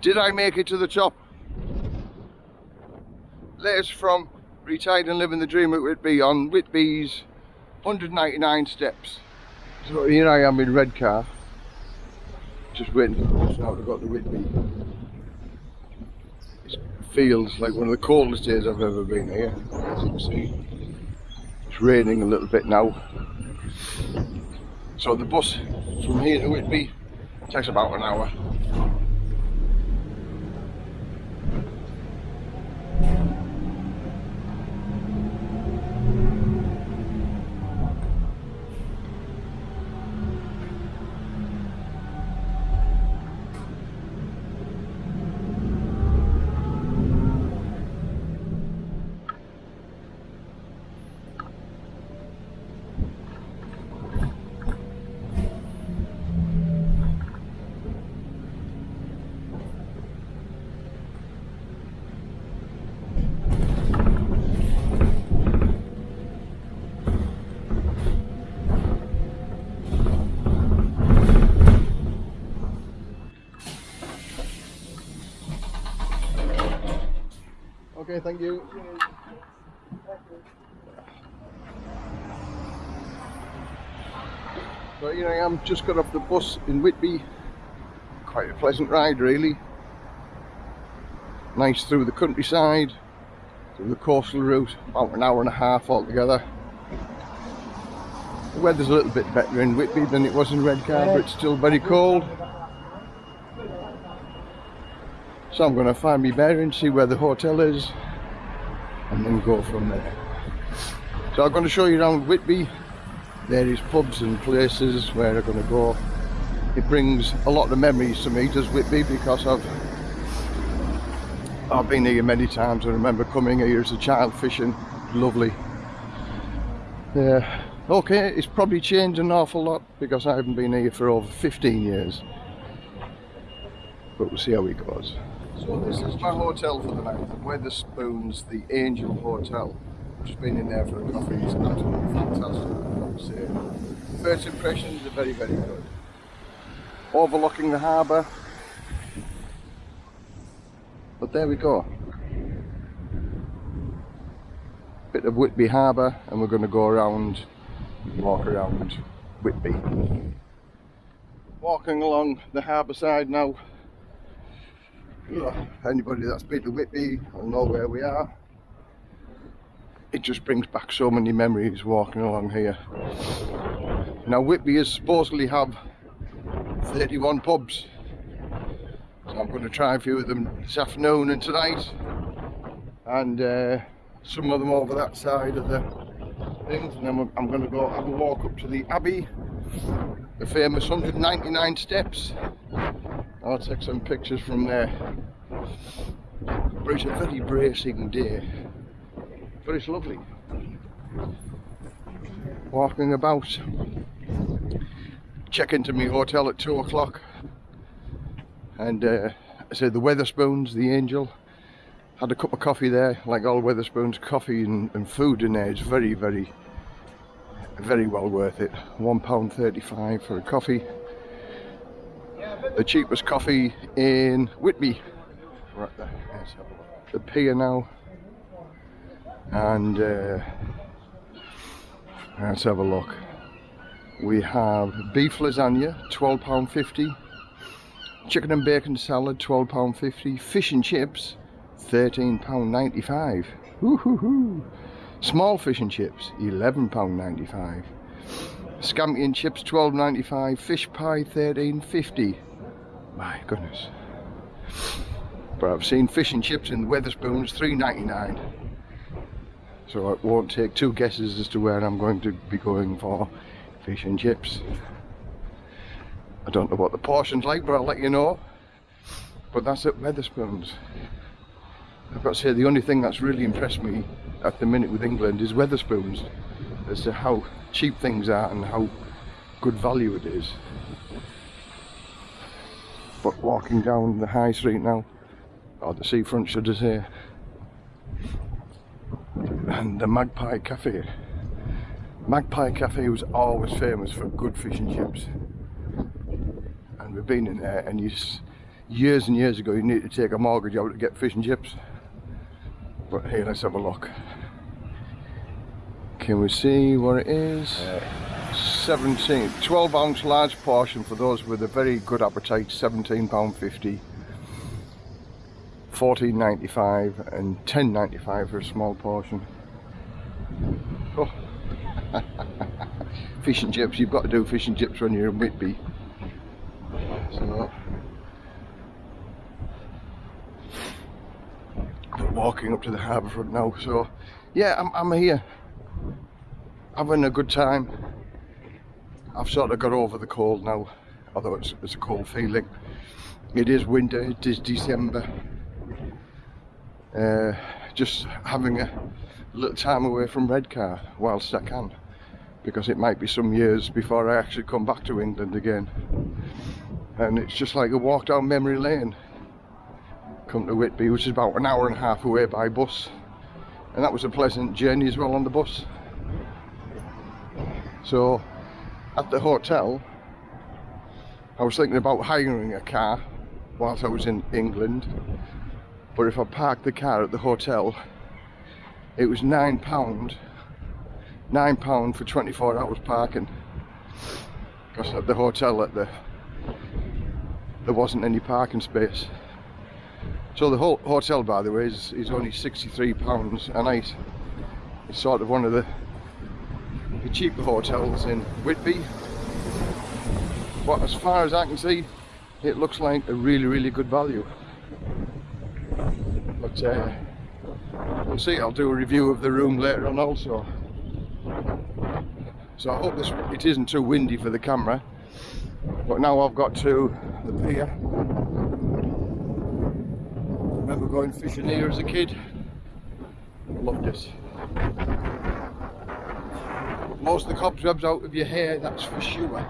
Did I make it to the top? Latest from Retired and Living the Dream at Whitby on Whitby's 199 steps. So here I am in Redcar, just waiting for the bus now to go to Whitby. It feels like one of the coldest days I've ever been here, as you can see. It's raining a little bit now. So the bus from here to Whitby takes about an hour. Okay, thank you. So here I am, just got off the bus in Whitby. Quite a pleasant ride really. Nice through the countryside, through the coastal route, about an hour and a half altogether. The weather's a little bit better in Whitby than it was in Redcar, but it's still very cold. So I'm going to find me bearings, see where the hotel is, and then go from there. So I'm going to show you around Whitby. There is pubs and places where I'm going to go. It brings a lot of memories to me, does Whitby, because I've I've been here many times. I remember coming here as a child fishing. Lovely. Yeah. Okay, it's probably changed an awful lot because I haven't been here for over 15 years. But we'll see how it goes. So this is my hotel for the night, Wetherspoons, the Angel Hotel. Just been in there for a coffee, it's absolutely fantastic. First impressions are very, very good. Overlooking the harbour. But there we go. Bit of Whitby Harbour and we're going to go around, walk around Whitby. Walking along the harbour side now anybody that's been to Whitby will know where we are. It just brings back so many memories walking along here. Now Whitby is supposedly have 31 pubs. So I'm going to try a few of them this afternoon and tonight. And uh, some of them over that side of the things. And then I'm going to go have a walk up to the Abbey. The famous 199 steps. I'll take some pictures from there. But it's a very bracing day. But it's lovely. Walking about. Check into my hotel at 2 o'clock. And uh, I said the Wetherspoons, the Angel. Had a cup of coffee there, like all Wetherspoons, coffee and, and food in there. It's very, very, very well worth it. £1.35 for a coffee the cheapest coffee in Whitby. Right there, Let's have a look. the pier now. And uh, let's have a look. We have beef lasagna, £12.50. Chicken and bacon salad, £12.50. Fish and chips, £13.95. Small fish and chips, £11.95. Scampi and chips, £12.95. Fish pie, £13.50 my goodness. But I've seen fish and chips in ninety nine. So it won't take two guesses as to where I'm going to be going for fish and chips. I don't know what the portion's like, but I'll let you know. But that's at Wetherspoons. I've got to say, the only thing that's really impressed me at the minute with England is Wetherspoons. As to how cheap things are and how good value it is but walking down the high street now or the seafront should I say and the Magpie Cafe Magpie Cafe was always famous for good fish and chips and we've been in there and you years and years ago you need to take a mortgage out to get fish and chips. But here, let's have a look. Can we see what it is? Uh, 17, 12 ounce large portion for those with a very good appetite, 17 pound 50. 14.95 and 10.95 for a small portion. Oh. fish and chips, you've got to do fish and chips when you're in Whitby. So, we're walking up to the harbour front now, so yeah, I'm, I'm here having a good time. I've sort of got over the cold now, although it's, it's a cold feeling. It is winter, it is December. Uh, just having a little time away from Redcar whilst I can because it might be some years before I actually come back to England again and it's just like a walk down memory lane come to Whitby which is about an hour and a half away by bus and that was a pleasant journey as well on the bus so at the hotel I was thinking about hiring a car whilst I was in England but if I parked the car at the hotel it was nine pound nine pound for 24 hours parking. Because at the hotel at the there wasn't any parking space. So the whole hotel by the way is, is only 63 pounds a night. It's sort of one of the, the cheaper hotels in Whitby. But as far as I can see it looks like a really really good value. But uh, we'll see. I'll do a review of the room later on also. So I hope this it isn't too windy for the camera. But now I've got to the pier. Remember going fishing here as a kid? Loved it most of the cobwebs out of your hair that's for sure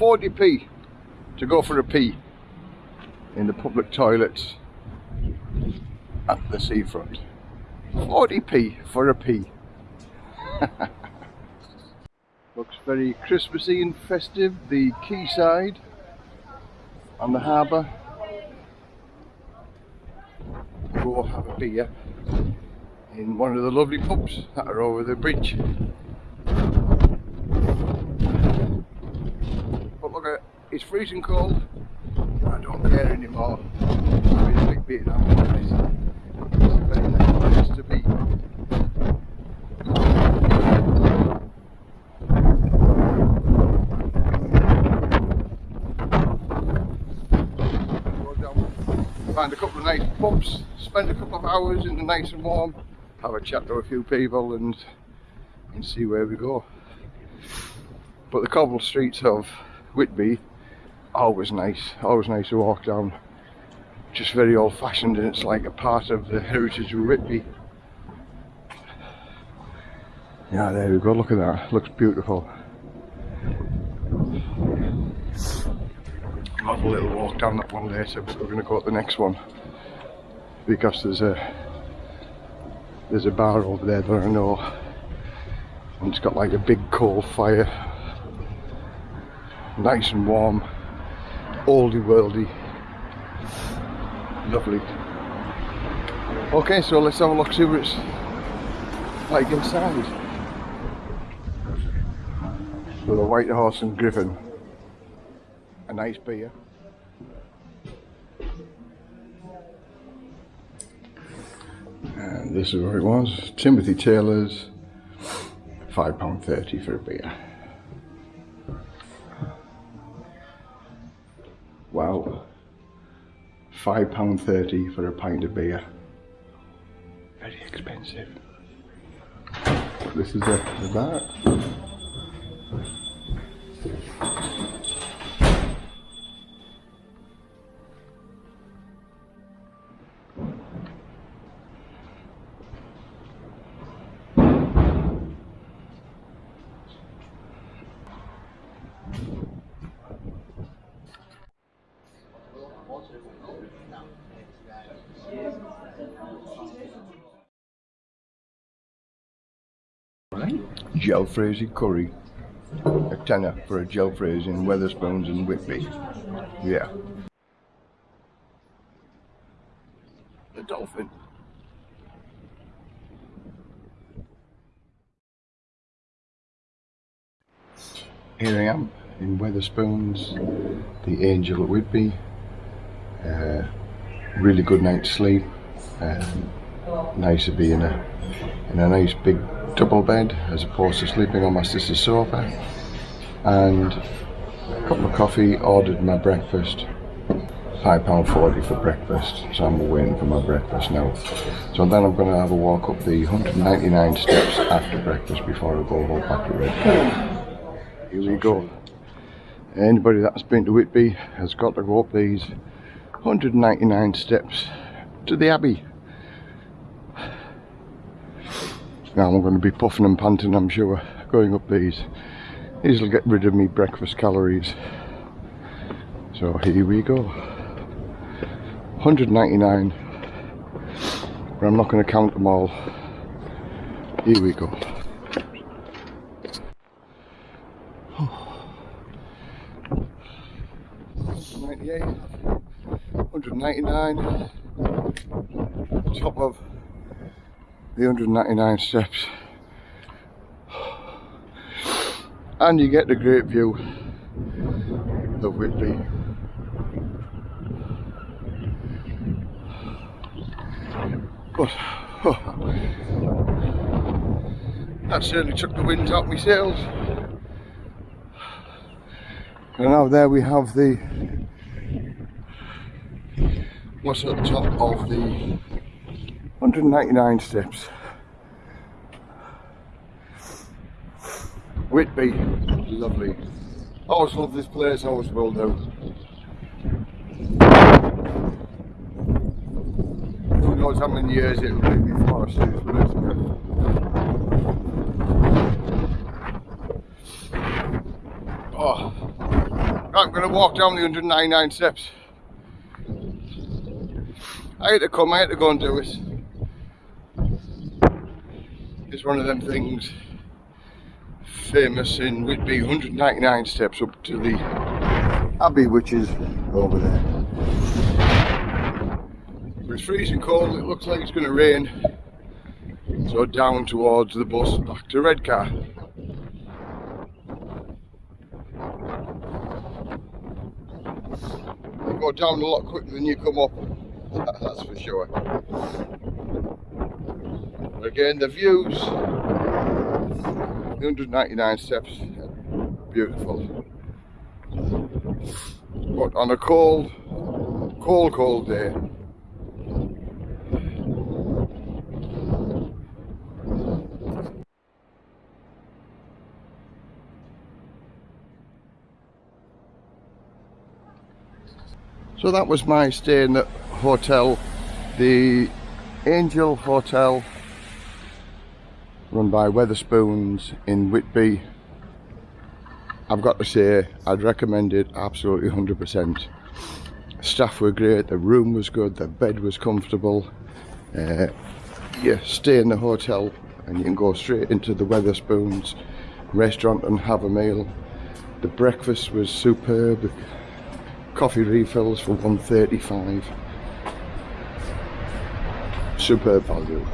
40p to go for a pee in the public toilets at the seafront. 40p for a pee. Looks very Christmassy and festive, the quayside on the harbour. Go have a beer in one of the lovely pubs that are over the bridge. But look at it's freezing cold. I don't care anymore. I'm a big beer now. It's, a very nice place to be. Find a couple of nice pubs, spend a couple of hours in the nice and warm, have a chat to a few people and and see where we go. But the cobble streets of Whitby always nice, always nice to walk down. Just very old fashioned and it's like a part of the heritage of Whitby. Yeah, there we go, look at that, looks beautiful. I'll have a little walk down that one later, but we're going to go to the next one. Because there's a there's a bar over there that I know. And it's got like a big coal fire. Nice and warm. Oldie worldy. Lovely. Okay so let's have a look see what it's like inside. So the white horse and griffin a nice beer and this is where it was Timothy Taylor's £5.30 for a beer Wow. £5.30 for a pint of beer. Very expensive. This is the, the bar. Jalfrezi curry. A tenner for a jalfrezi in Wetherspoons and Whitby. Yeah. The dolphin. Here I am in Wetherspoons, the Angel at Whitby. Uh, really good night's sleep. Um, nice to be in a in a nice big double bed as opposed to sleeping on my sister's sofa. And a cup of coffee, ordered my breakfast. £5.40 for breakfast, so I'm waiting for my breakfast now. So then I'm going to have a walk up the 199 steps after breakfast before I go home back to Redcar. Here we go. Anybody that's been to Whitby has got to go up these 199 steps to the Abbey. Now I'm going to be puffing and panting I'm sure going up these. These will get rid of me breakfast calories. So here we go. 199 but I'm not going to count them all. Here we go. Ninety-eight, 199, top of the 199 steps. And you get the great view of Whitby. But oh, that certainly took the wind out my sails. And now there we have the what's at the top of the 199 steps. Whitby, lovely. I always love this place, always will do. Who knows how many years it'll be before I see this place. Oh, I'm going to walk down the 199 steps. I had to come, I had to go and do it. It's one of them things famous in Whitby, 199 steps up to the Abbey, which is over there. It's freezing cold, it looks like it's going to rain. So down towards the bus back to Redcar. You go down a lot quicker than you come up, that's for sure. Again, the views, 199 steps, beautiful. But on a cold, cold, cold day, So that was my stay in the hotel, the Angel Hotel run by Wetherspoons in Whitby. I've got to say, I'd recommend it absolutely 100%. Staff were great, the room was good, the bed was comfortable. Uh, you stay in the hotel and you can go straight into the Wetherspoons restaurant and have a meal. The breakfast was superb. Coffee refills for 135. Superb value.